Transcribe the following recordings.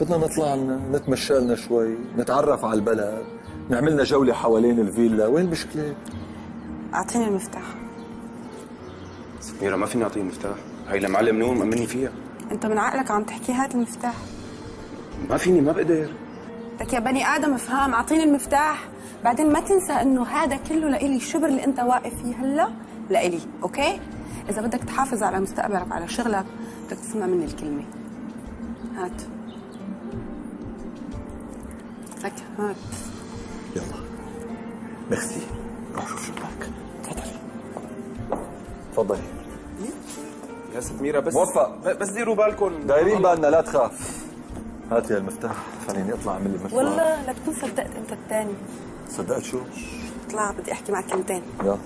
بدنا نطلع لنا نتمشى لنا شوي نتعرف على البلد نعمل لنا جولة حوالين الفيلا. وين المشكلة؟ أعطيني المفتاح. سميرة ما فيني اعطيه المفتاح هي لمعلم نور مأمني فيها. أنت من عقلك عم تحكي هات المفتاح؟ ما فيني ما بقدر. لك يا بني آدم افهم أعطيني المفتاح. بعدين ما تنسى إنه هذا كله لإلي الشبر اللي أنت واقف فيه هلا. لإلي أوكي؟ إذا بدك تحافظ على مستقبلك وعلى شغلك بدك تسمع مني الكلمة. هات. لك هات يلا ميرسي روح شوف شباك تفضلي تفضلي يا سميرة بس موفق. بس ديروا بالكم دايرين بالنا لا تخاف هات يا المفتاح خليني اطلع اعمل لي مشوار والله لا تكون صدقت أنت الثاني صدقت شو؟ اطلع بدي أحكي معك كلمتين يلا.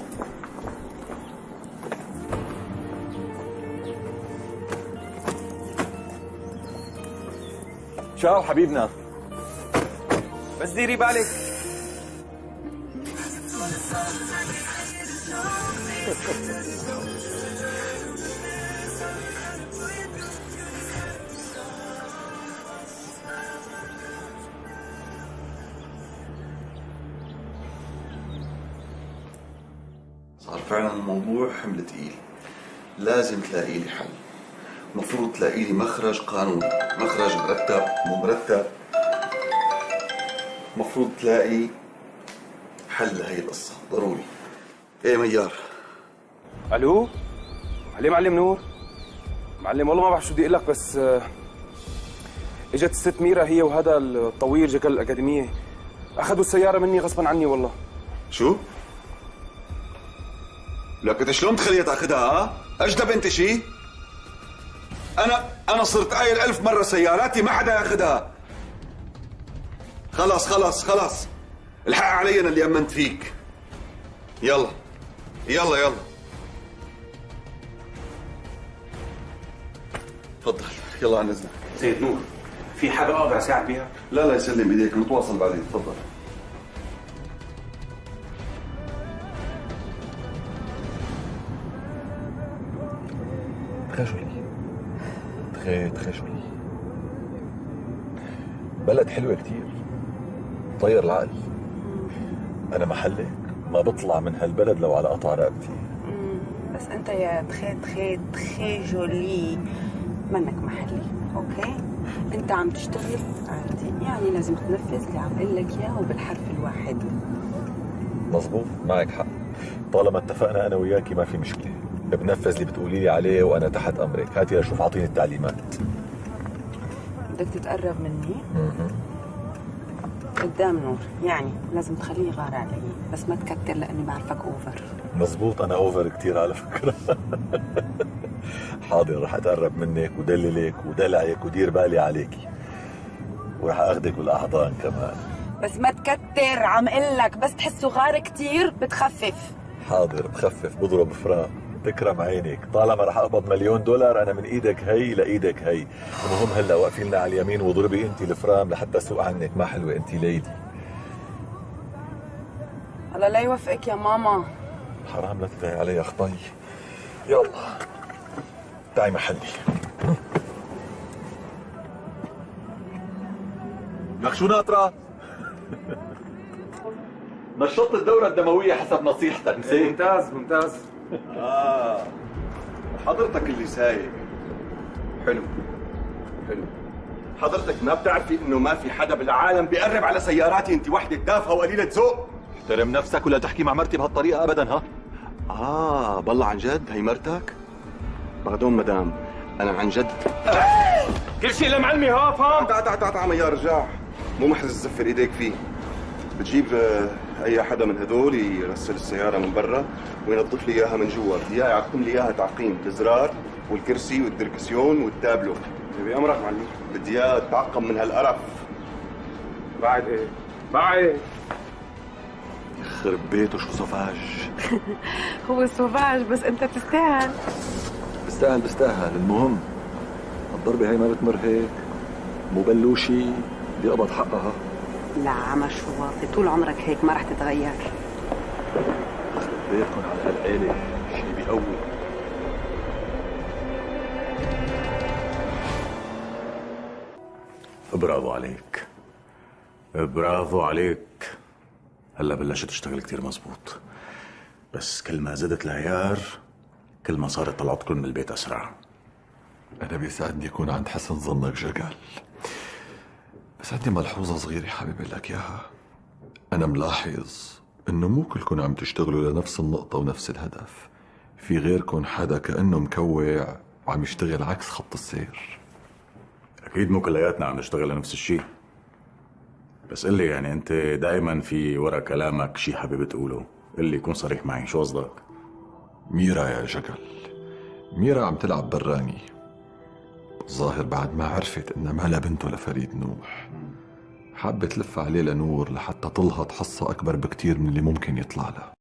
شاو حبيبنا. بس ديري بالك. صار فعلا الموضوع حمل تقيل. لازم تلاقي لي حل. المفروض تلاقي لي مخرج قانوني. مخرج مرتب مو مرتب. المفروض تلاقي حل لهي القصة. ضروري. إيه ميار؟ ألو؟ علي معلم نور؟ معلم والله ما بعرف شو بدي أقول لك بس آه، إجت الست ميرا هي وهذا الطويل جكل الأكاديمية. أخذوا السيارة مني غصبا عني والله. شو؟ لك أنت شلون تخليها تأخذها ها؟ أجدب أنت شي؟ أنا أنا صرت قايل ألف مرة سياراتي ما حدا يأخذها. خلص خلص خلص الحق علي أنا اللي أمنت فيك. يلا يلا يلا. تفضل. يلا عن إذنك. سيد نور في حاجة أقدر أساعد بيها؟ لا لا يسلم إيديك. نتواصل بعدين. تفضل. تخي تخي جولي بلد حلوة كتير طير العقل. أنا محلك ما بطلع من هالبلد لو على قطع رقبتي. بس أنت يا تخي تخي تخي جولي منك محلي أوكي؟ أنت عم تشتغل عادي يعني لازم تنفذ اللي عم أقول لك إياه وبالحرف الواحد. مزبوط معك حق. طالما اتفقنا أنا وياكي ما في مشكلة. بنفذ اللي بتقولي لي عليه وأنا تحت أمرك. هاتي لشوف أعطيني التعليمات. بدك تتقرب مني؟ قدام نور. يعني لازم تخليه يغار علي بس ما تكتر لأني بعرفك اوفر مزبوط أنا أوفر كتير على فكرة. حاضر رح أتقرب منك ودللك ودلعك ودير بالي عليكي. ورح أخدك بالأحضان كمان. بس ما تكتر عم أقول لك بس تحسه غار كتير بتخفف. حاضر بخفف بضرب فرام تكرم عينك طالما رح أقبض مليون دولار أنا من إيدك هي لايدك هي. المهم هلا واقفين لنا على اليمين واضربي انت الفرام لحتى أسوق عنك. ما حلوة انت ليدي الله لا يوفقك يا ماما. حرام لا تدعي علي خطي يلا تعي محلي. لك شو ناطرة؟ نشطت الدورة الدموية حسب نصيحتك نسيت ممتاز ممتاز. آه. حضرتك اللي سايق. حلو. حلو. حضرتك ما بتعرفي إنه ما في حدا بالعالم بيقرب على سياراتي؟ انت وحدة تافهه وقليلة ذوق. احترم نفسك ولا تحكي مع مرتي بهالطريقة ابدا ها؟ آه بالله عن جد هي مرتك؟ بعدون مدام. أنا عن جد. كل شيء لمعلمي ها فهم؟ تعال تعال تعال تعال يا رجاع. مو محرز تزفر إيديك فيه. بتجيب آه، أي حدا من هدول يرسل السيارة من برا وينظف لي إياها من جوا. بدي اياه يعقم لي إياها تعقيم الزرار والكرسي والدركسيون والتابلو. بأمرك معلم. بدي اياها تعقم من هالقرف. بعد إيه؟ بعد. يخرب بيته شو صفاج. هو سوفاج بس أنت تستاهل بستاهل بستاهل. المهم الضربة هي ما بتمر هيك. مو بلوشي بدي أقبض حقها. لا عمر شو واطي طول عمرك هيك ما رح تتغير. بيتكم على هالعيلة شي بيقوي. برافو عليك. برافو عليك. هلا بلشت تشتغل كتير مزبوط. بس كل ما زدت العيار كل ما صارت طلعتكم من البيت أسرع. أنا بيسعدني أكون عند حسن ظنك جقل بس عندي ملحوظة صغيرة حابب لك إياها. أنا ملاحظ إنه مو كلكم عم تشتغلوا لنفس النقطة ونفس الهدف. في غيركم حدا كأنه مكوع وعم يشتغل عكس خط السير. أكيد مو كلياتنا عم نشتغل لنفس الشيء. بس قل لي يعني أنت دائما في ورا كلامك شيء حابب تقوله. قل لي كون صريح معي شو قصدك؟ ميرا يا جقل. ميرا عم تلعب براني. الظاهر بعد ما عرفت انها مالها بنته لفريد نوح. حابة تلف عليه لنور لحتى تلهط حصة أكبر بكتير من اللي ممكن يطلع لها.